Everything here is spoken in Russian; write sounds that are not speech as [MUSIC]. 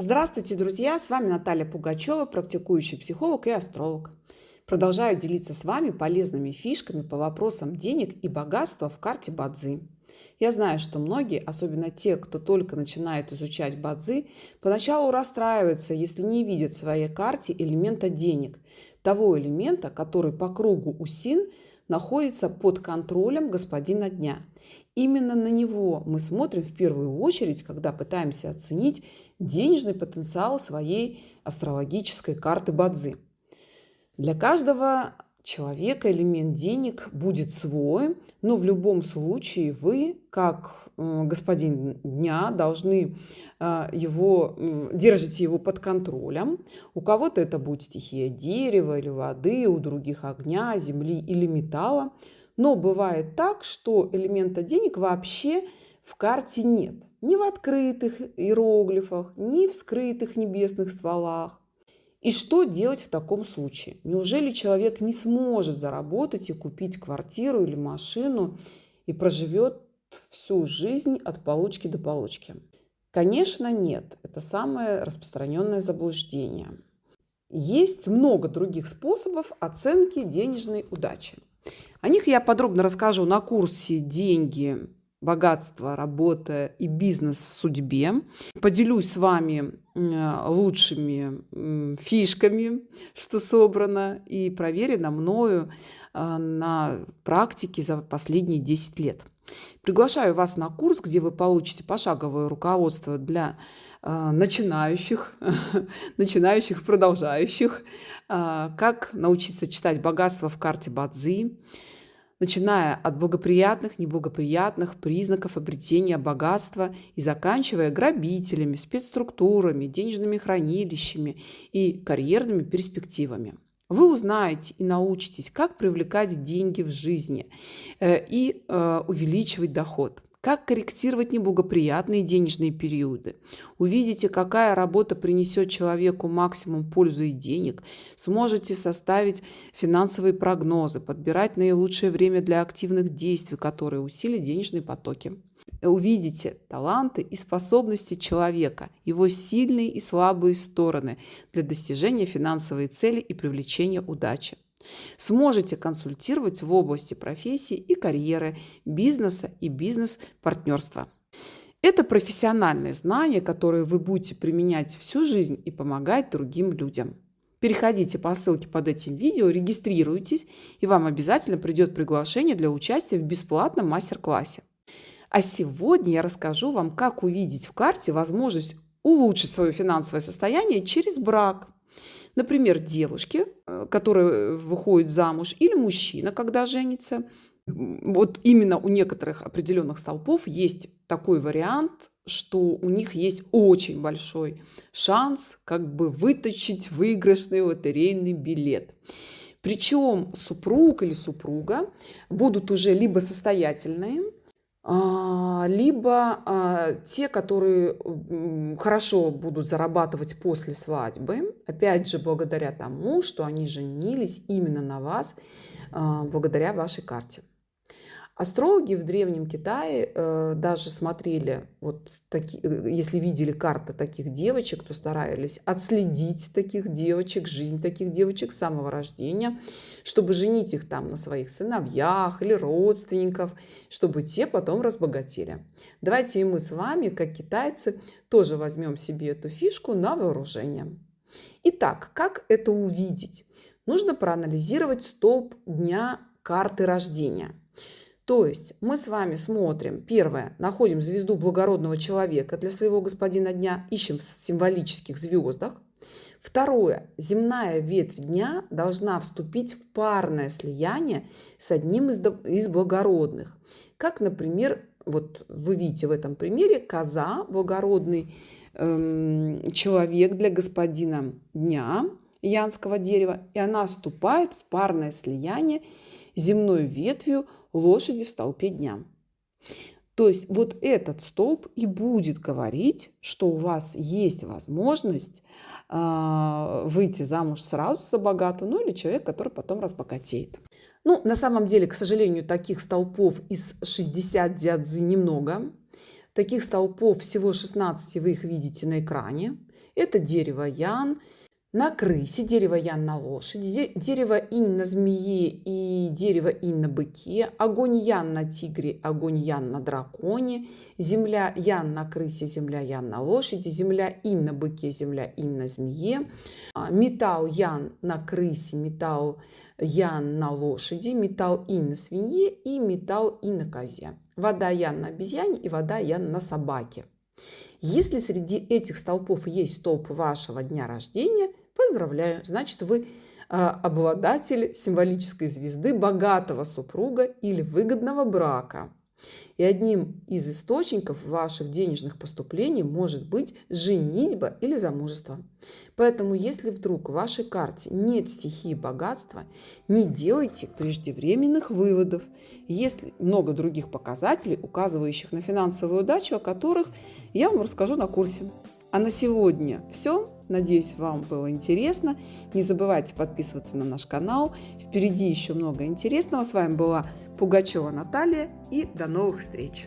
Здравствуйте, друзья! С вами Наталья Пугачева, практикующий психолог и астролог. Продолжаю делиться с вами полезными фишками по вопросам денег и богатства в карте Бадзи. Я знаю, что многие, особенно те, кто только начинает изучать Бадзи, поначалу расстраиваются, если не видят в своей карте элемента денег, того элемента, который по кругу Усин находится под контролем господина дня. Именно на него мы смотрим в первую очередь, когда пытаемся оценить денежный потенциал своей астрологической карты Бадзи. Для каждого человека элемент денег будет свой, но в любом случае вы, как господин дня, должны а, его, держите его под контролем. У кого-то это будет стихия дерева или воды, у других огня, земли или металла. Но бывает так, что элемента денег вообще в карте нет. Ни в открытых иероглифах, ни в скрытых небесных стволах. И что делать в таком случае? Неужели человек не сможет заработать и купить квартиру или машину и проживет всю жизнь от получки до получки? Конечно, нет. Это самое распространенное заблуждение. Есть много других способов оценки денежной удачи. О них я подробно расскажу на курсе «Деньги, богатство, работа и бизнес в судьбе». Поделюсь с вами лучшими фишками, что собрано и проверено мною а, на практике за последние 10 лет. Приглашаю вас на курс, где вы получите пошаговое руководство для э, начинающих, [LAUGHS] начинающих, продолжающих, э, как научиться читать богатство в карте Бадзи, начиная от благоприятных, неблагоприятных признаков обретения богатства и заканчивая грабителями, спецструктурами, денежными хранилищами и карьерными перспективами. Вы узнаете и научитесь, как привлекать деньги в жизни э, и э, увеличивать доход как корректировать неблагоприятные денежные периоды. Увидите, какая работа принесет человеку максимум пользы и денег. Сможете составить финансовые прогнозы, подбирать наилучшее время для активных действий, которые усилят денежные потоки увидите таланты и способности человека, его сильные и слабые стороны для достижения финансовой цели и привлечения удачи. Сможете консультировать в области профессии и карьеры, бизнеса и бизнес-партнерства. Это профессиональные знания, которые вы будете применять всю жизнь и помогать другим людям. Переходите по ссылке под этим видео, регистрируйтесь, и вам обязательно придет приглашение для участия в бесплатном мастер-классе. А сегодня я расскажу вам, как увидеть в карте возможность улучшить свое финансовое состояние через брак. Например, девушки, э, которые выходят замуж, или мужчина, когда женится. Вот именно у некоторых определенных столпов есть такой вариант, что у них есть очень большой шанс как бы вытащить выигрышный лотерейный билет. Причем супруг или супруга будут уже либо состоятельные, либо а, те, которые хорошо будут зарабатывать после свадьбы, опять же, благодаря тому, что они женились именно на вас, а, благодаря вашей карте. Астрологи в Древнем Китае э, даже смотрели, вот таки, э, если видели карты таких девочек, то старались отследить таких девочек, жизнь таких девочек с самого рождения, чтобы женить их там на своих сыновьях или родственников, чтобы те потом разбогатели. Давайте и мы с вами, как китайцы, тоже возьмем себе эту фишку на вооружение. Итак, как это увидеть? Нужно проанализировать столб дня карты рождения – то есть мы с вами смотрим, первое, находим звезду благородного человека для своего господина дня, ищем в символических звездах. Второе, земная ветвь дня должна вступить в парное слияние с одним из, из благородных. Как, например, вот вы видите в этом примере, коза, благородный эм, человек для господина дня, янского дерева, и она вступает в парное слияние земной ветвью лошади в столпе дня. То есть вот этот столб и будет говорить, что у вас есть возможность э, выйти замуж сразу за богатого, ну или человек, который потом разбогатеет. Ну, на самом деле, к сожалению, таких столпов из 60 дядзы немного. Таких столпов всего 16 вы их видите на экране. Это дерево Ян на крысе, дерево Ян на лошади, дерево Инь на змее и дерево Инь на быке, огонь Ян на тигре, огонь Ян на драконе, земля Ян на крысе, земля Ян на лошади, земля Инь на быке, земля Инь на змее, а, металл Ян на крысе, металл Ян на лошади, металл Инь на свинье и металл Инь на козе. Вода Ян на обезьяне и вода Ян на собаке. Если среди этих столпов есть столб вашего дня рождения, поздравляю, значит вы а, обладатель символической звезды богатого супруга или выгодного брака. И одним из источников ваших денежных поступлений может быть женитьба или замужество. Поэтому, если вдруг в вашей карте нет стихии богатства, не делайте преждевременных выводов. Есть много других показателей, указывающих на финансовую удачу, о которых я вам расскажу на курсе. А на сегодня все. Надеюсь, вам было интересно. Не забывайте подписываться на наш канал. Впереди еще много интересного. С вами была Пугачева Наталья и до новых встреч!